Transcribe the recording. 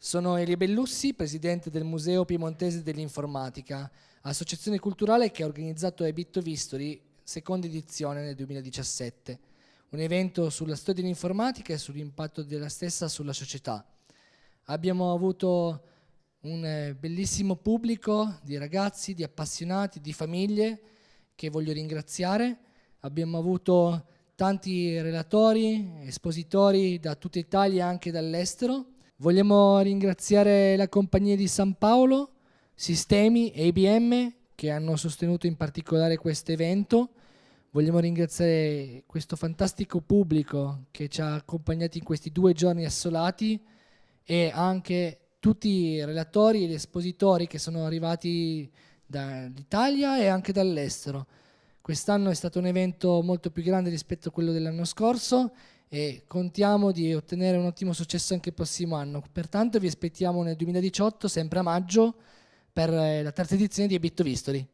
Sono Elie Bellussi, presidente del Museo Piemontese dell'Informatica, associazione culturale che ha organizzato Ebitto Vistori, seconda edizione nel 2017, un evento sulla storia dell'informatica e sull'impatto della stessa sulla società. Abbiamo avuto un eh, bellissimo pubblico di ragazzi, di appassionati, di famiglie che voglio ringraziare. Abbiamo avuto tanti relatori, espositori da tutta Italia e anche dall'estero Vogliamo ringraziare la compagnia di San Paolo, Sistemi e IBM che hanno sostenuto in particolare questo evento. Vogliamo ringraziare questo fantastico pubblico che ci ha accompagnati in questi due giorni assolati e anche tutti i relatori e gli espositori che sono arrivati dall'Italia e anche dall'estero. Quest'anno è stato un evento molto più grande rispetto a quello dell'anno scorso e contiamo di ottenere un ottimo successo anche il prossimo anno. Pertanto vi aspettiamo nel 2018, sempre a maggio, per eh, la terza edizione di Ebitto Vistori.